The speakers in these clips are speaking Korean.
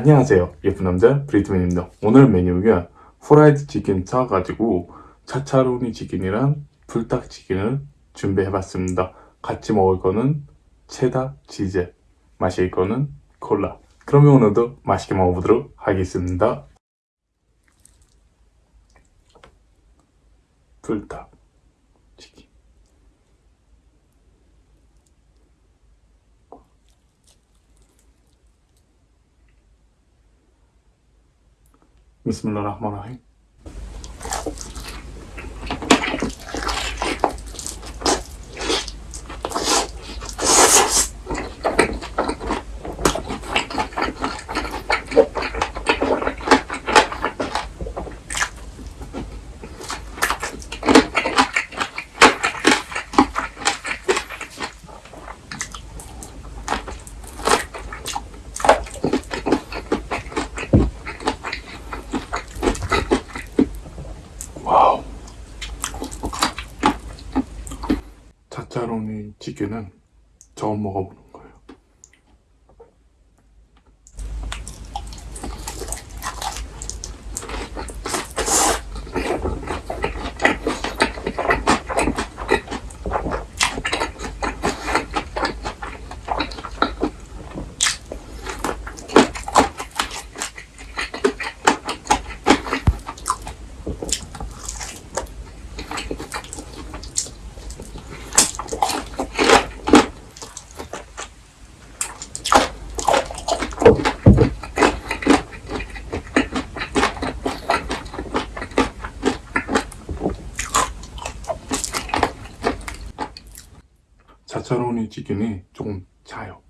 안녕하세요 예쁜 남자 브리트맨입니다. 오늘 메뉴가 후라이드 치킨 사가지고 차차로니 치킨이랑 불닭 치킨을 준비해 봤습니다. 같이 먹을 거는 체다 치즈 마실 거는 콜라. 그러면 오늘도 맛있게 먹어보도록 하겠습니다. 불닭 치킨 Bismillahirrahmanirrahim. 차차로니 치킨은 처음 먹어보는 차차로니 치킨이 조금 차요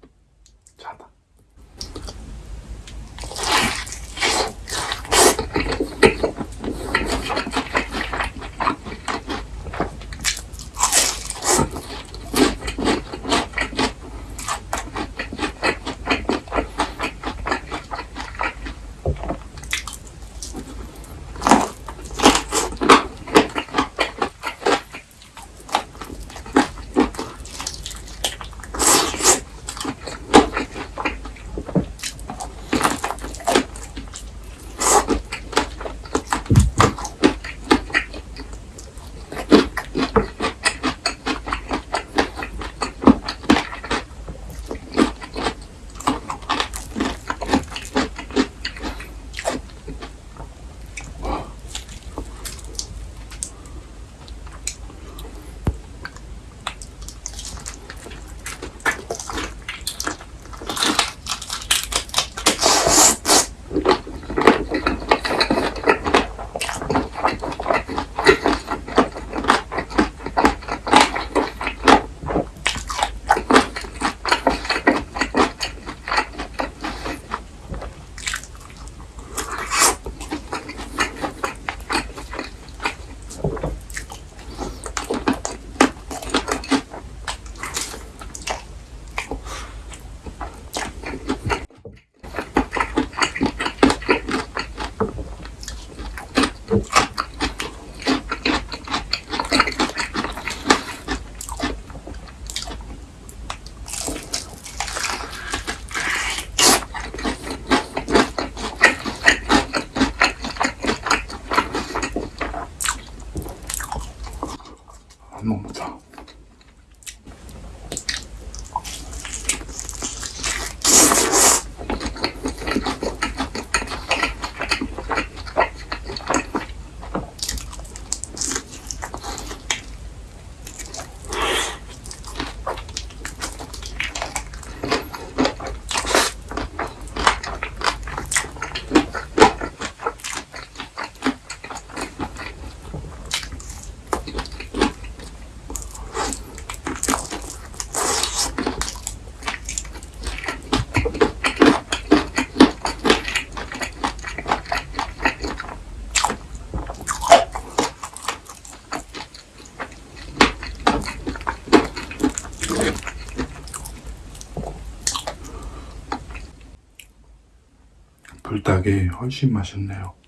불닭이 훨씬 맛있네요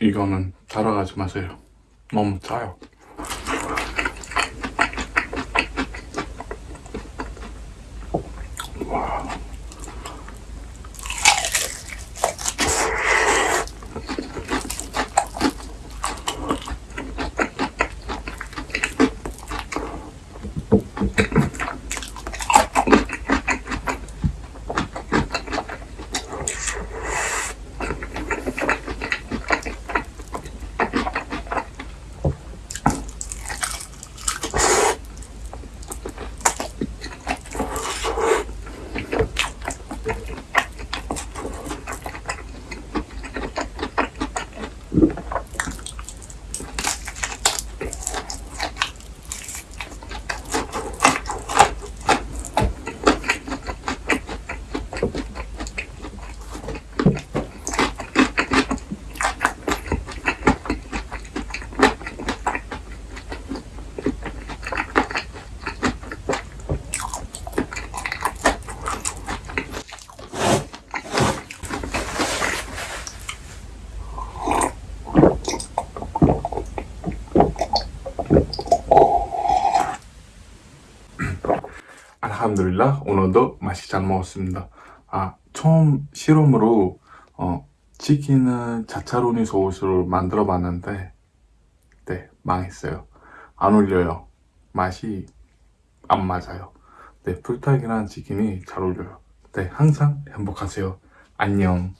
이거는 따라가지 마세요. 너무 짜요. 알함드릴라 오늘도 맛이 잘 먹었습니다. 아 처음 실험으로 어, 치킨은 자차로니 소스를 만들어 봤는데 네 망했어요. 안 어울려요. 맛이 안 맞아요. 네 불닭이랑 치킨이 잘 어울려요. 네 항상 행복하세요. 안녕.